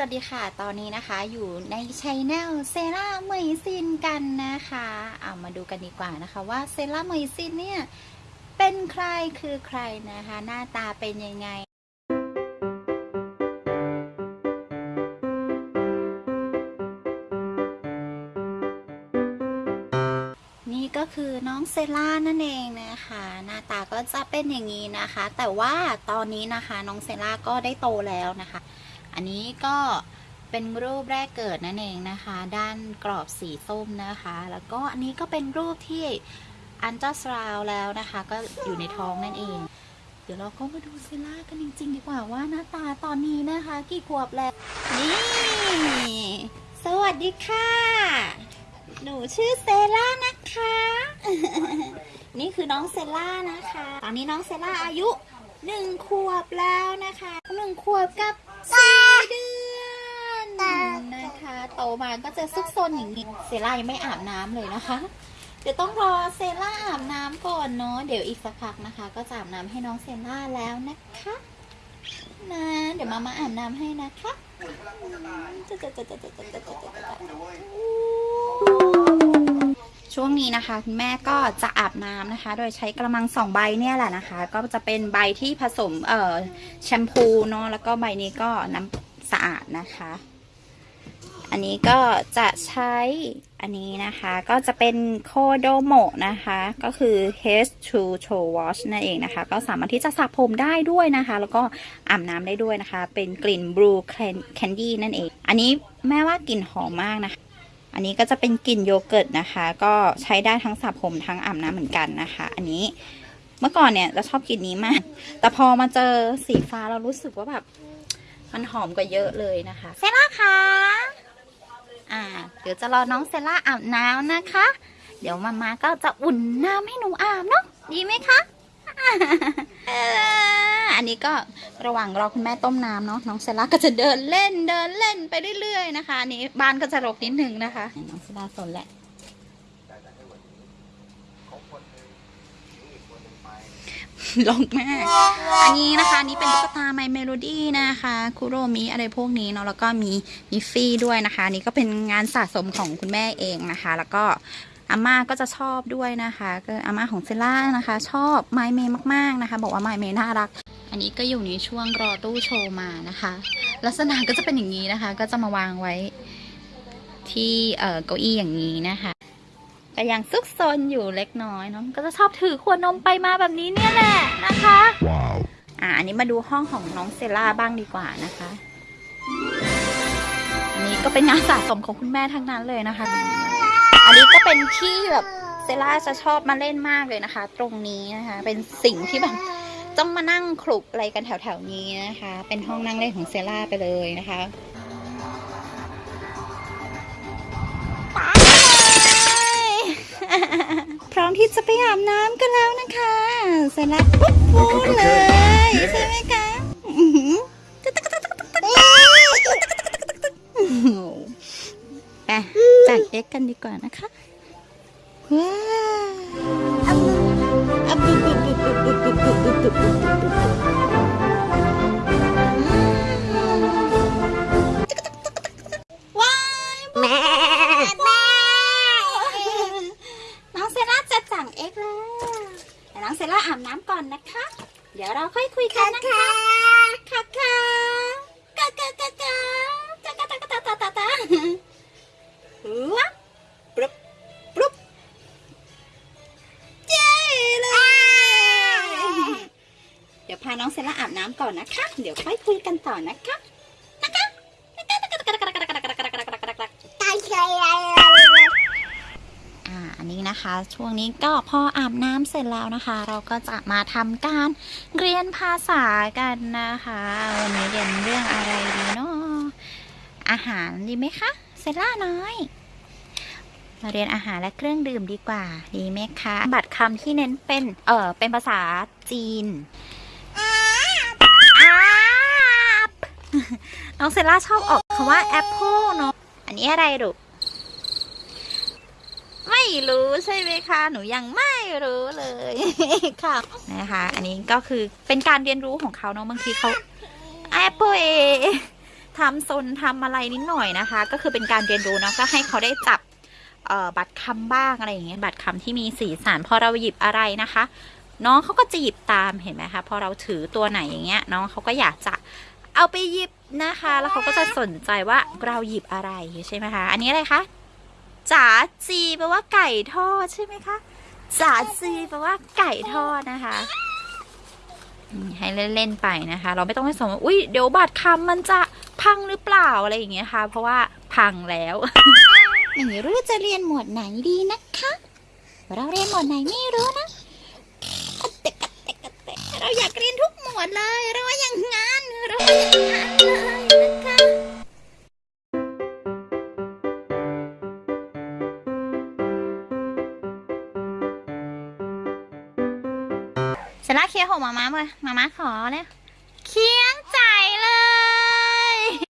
วัสดีค่ะ ตอนนี้นะคะอยู่ในช anel เซราเมยซินกันนะคะ เอามาดูกันดีกว่านะคะว่าเซราเมยซินเนี่ย เป็นใครคือใครนะคะ หน้าตาเป็นยังไงนี่ก็คือน้องเซล่านั่นเองนะคะ หน้าตาก็จะเป็นอย่างนี้นะคะ แต่ว่าตอนนี้นะคะน้องเซล่าก็ได้โตแล้วนะคะ อันนี้ก็เป็นรูปแรกเกิดนั่นเองนะคะ ด้านกรอบสีส้มนะคะ แล้วก็อันนี้ก็เป็นรูปที่อันเจ้าสราวแล้วนะคะ ก็อยู่ในท้องนั่นเอง เดี๋ยวเราก็มาดูเซล่ากันจริง ๆ ดีกว่าว่าหน้าตาตอนนี้นะคะ กี่ขวบแล้ว นี่ สวัสดีค่ะ หนูชื่อเซล่านะคะ นี่คือน้องเซล่านะคะ ตอนนี้น้องเซล่าอายุ หนึ่งขวบแล้วนะคะหนึ่งขวบกับสี่เดือนนะคะโตมาก็จะซุกซนอย่างนี้เซล่ายังไม่อาบน้ำเลยนะคะ เดี๋ยวต้องรอเซล่าอาบน้ำก่อนเนาะเดี๋ยวอีกสักพักนะคะ ก็จะอาบน้ำให้น้องเซล่าแล้วนะคะนะเดี๋ยวมามาอาบน้ำให้นะคะจะจะจะจะจะจะจะจะจะ ช่วงนี้นะคะคุณแม่ก็จะอาบน้ำนะคะ โดยใช้กระมังสองใบเนี่ยแหละนะคะ ก็จะเป็นใบที่ผสมเอ่อแชมพูเนาะแล้วก็ใบนี้ก็น้ำสะอาดนะคะ อันนี้ก็จะใช้อันนี้นะคะ ก็จะเป็นโคโดโมนะคะ ก็คือ H2 Show Wash นั่นเองนะคะ ก็สามารถที่จะสระผมได้ด้วยนะคะ แล้วก็อาบน้ำได้ด้วยนะคะ เป็นกลิ่น Blue Candy นั่นเอง อันนี้แม่ว่ากลิ่นหอมมากนะคะ อันนี้ก็จะเป็นกลิ่นโยเกิร์ตนะคะ ก็ใช้ได้ทั้งสระผมทั้งอาบน้ำเหมือนกันนะคะ อันนี้เมื่อก่อนเนี่ยจะชอบกลิ่นนี้มาก แต่พอมาเจอสีฟ้าเรารู้สึกว่าแบบ มันหอมกว่าเยอะเลยนะคะ เซล่าคะอ่า เดี๋ยวจะรอน้องเซล่าอาบน้ำนะคะ เดี๋ยวมาม่าก็จะอุ่นน้ำให้หนูอาบเนาะดีไหมคะ อันนี้ก็ระหว่างรอคุณแม่ต้มน้ำเนาะน้องเซล่าก็จะเดินเล่นเดินเล่นไปเรื่อยๆนะคะนี้บ้านก็จะรกนิดนึงนะคะน้องเซล่าซนแหละลงแม่ อันนี้นะคะนี่เป็นตุ๊กตา My Melody นะคะ Kuromi อะไรพวกนี้เนาะแล้วก็มี Miffy ด้วยนะคะ นี่ก็เป็นงานสะสมของคุณแม่เองนะคะ แล้วก็ อาม่าก็จะชอบด้วยนะคะก็อาม่าของเซล่านะคะ ชอบไมเมมากๆนะคะ บอกว่าไมเมน่ารัก อันนี้ก็อยู่ในช่วงรอตู้โชว์มานะคะ ลักษณะก็จะเป็นอย่างนี้นะคะ ก็จะมาวางไว้ที่เอ่อเก้าอี้อย่างนี้นะคะก็ยังซุกซนอยู่เล็กน้อยเนาะก็จะชอบถือขวดนมไปมาแบบนี้เนี่ยแหละนะคะ Wow. อ่าอันนี้มาดูห้องของน้องเซล่าบ้างดีกว่านะคะ อันนี้ก็เป็นงานสะสมของคุณแม่ทั้งนั้นเลยนะคะอั นนี้ก็เป็นที่แบบเซล่าจะชอบมาเล่นมากเลยนะคะ ตรงนี้นะคะ เป็นสิ่งที่แบบต้องมานั่งคลุกอะไรกันแถวๆนี้นะคะ เป็นห้องนั่งเล่นของเซล่าไปเลยนะคะพร้อมที่จะไปอาบน้ำกันแล้วนะคะเสร็จแล้วปุ๊บปุ๊บเลยใช่ไหมคะ เก็กกันดีกว่านะคะ ว้าวอะปุ๊บบบบบบบบบบปุ๊บว้ายแม่แม่น้องเซล่าจะสั่งเอ็กแล้วน้องเซล่าอาบน้ำก่อนนะคะเดี๋ยวเราค่อยคุยกันนะคะ น้องเซล่าอาบน้ำก่อนนะคะ เดี๋ยวค่อยคุยกันต่อนะคะนะคะอ่าอันนี้นะคะ ช่วงนี้ก็พออาบน้ำเสร็จแล้วนะคะ เราก็จะมาทำการเรียนภาษากันนะคะวันนี้เรียนเรื่องอะไรดีเนาะอาหารดีไหมคะเซล่าน้อยมาเรียนอาหารและเครื่องดื่มดีกว่า ดีไหมคะ บัตรคำที่เน้นเป็น เออเป็นภาษาจีน น้องเซล่าชอบออกคำว่าแอปเปิลเนาะ อันนี้อะไรลูก ไม่รู้ใช่ไหมคะ หนูยังไม่รู้เลยค่ะนะคะ อันนี้ก็คือเป็นการเรียนรู้ของเขาเนาะ บางทีเขา Apple A ทำซนทำอะไรนิดหน่อยนะคะ ก็คือเป็นการเรียนรู้เนาะ ก็ให้เขาได้จับบัตรคำบ้างอะไรอย่างเงี้ย บัตรคำที่มีสีสันพอเราหยิบอะไรนะคะน้องเขาก็จะหยิบตามเห็นไหมคะพอเราถือตัวไหนอย่างเงี้ย น้องเขาก็อยากจะ เอาไปหยิบนะคะ แล้วเขาก็จะสนใจว่าเราหยิบอะไรใช่ไหมคะ อันนี้อะไรคะจ๋าจีแปลว่าไก่ทอดใช่ไหมคะจ๋าจีแปลว่าไก่ทอดนะคะให้เล่นๆไปนะคะ เราไม่ต้องไปสนว่าอุ้ยเดี๋ยวบัตรคำมันจะพังหรือเปล่าอะไรอย่างเงี้ยค่ะ เพราะว่าพังแล้วไม่รู้จะเรียนหมวดไหนดีนะคะ เราเรียนหมวดไหนไม่รู้นะเราอยากเรียนทุกหมวดเลยเราว่าอย่าง สร็จแล้วเคลียร์ของมามาเลยมาม่าขอเลยเคียง